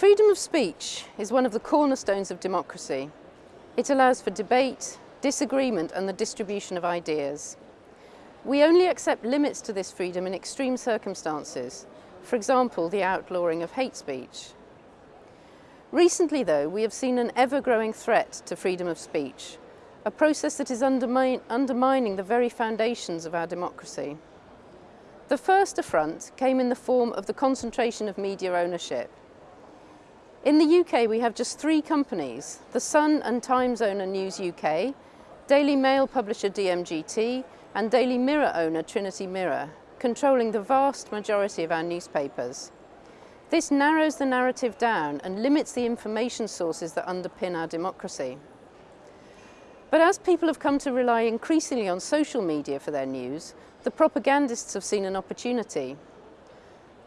Freedom of speech is one of the cornerstones of democracy. It allows for debate, disagreement and the distribution of ideas. We only accept limits to this freedom in extreme circumstances, for example, the outlawing of hate speech. Recently, though, we have seen an ever-growing threat to freedom of speech, a process that is undermin undermining the very foundations of our democracy. The first affront came in the form of the concentration of media ownership. In the UK, we have just three companies, The Sun and Times owner News UK, Daily Mail publisher DMGT, and Daily Mirror owner Trinity Mirror, controlling the vast majority of our newspapers. This narrows the narrative down and limits the information sources that underpin our democracy. But as people have come to rely increasingly on social media for their news, the propagandists have seen an opportunity.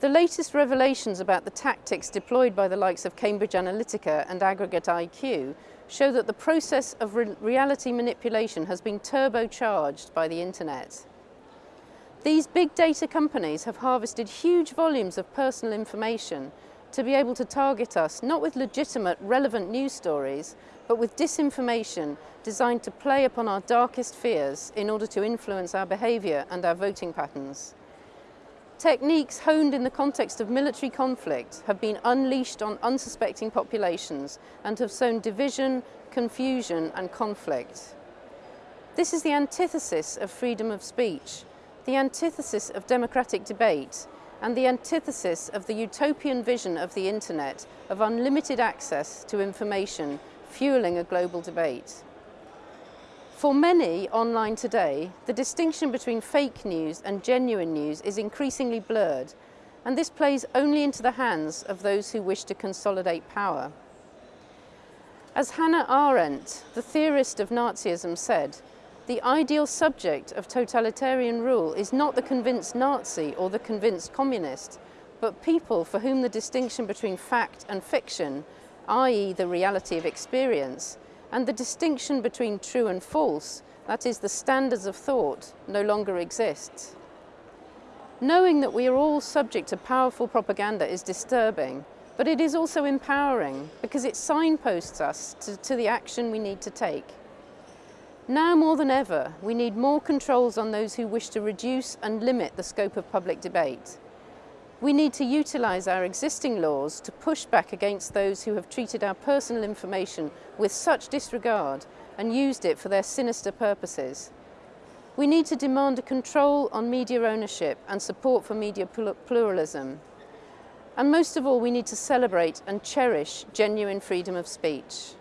The latest revelations about the tactics deployed by the likes of Cambridge Analytica and Aggregate IQ show that the process of re reality manipulation has been turbocharged by the internet. These big data companies have harvested huge volumes of personal information to be able to target us not with legitimate, relevant news stories, but with disinformation designed to play upon our darkest fears in order to influence our behaviour and our voting patterns. Techniques honed in the context of military conflict have been unleashed on unsuspecting populations and have sown division, confusion and conflict. This is the antithesis of freedom of speech, the antithesis of democratic debate and the antithesis of the utopian vision of the internet of unlimited access to information fueling a global debate. For many online today, the distinction between fake news and genuine news is increasingly blurred, and this plays only into the hands of those who wish to consolidate power. As Hannah Arendt, the theorist of Nazism, said, the ideal subject of totalitarian rule is not the convinced Nazi or the convinced communist, but people for whom the distinction between fact and fiction, i.e. the reality of experience, and the distinction between true and false, that is the standards of thought, no longer exists. Knowing that we are all subject to powerful propaganda is disturbing, but it is also empowering because it signposts us to, to the action we need to take. Now more than ever, we need more controls on those who wish to reduce and limit the scope of public debate. We need to utilise our existing laws to push back against those who have treated our personal information with such disregard and used it for their sinister purposes. We need to demand a control on media ownership and support for media pluralism. And most of all, we need to celebrate and cherish genuine freedom of speech.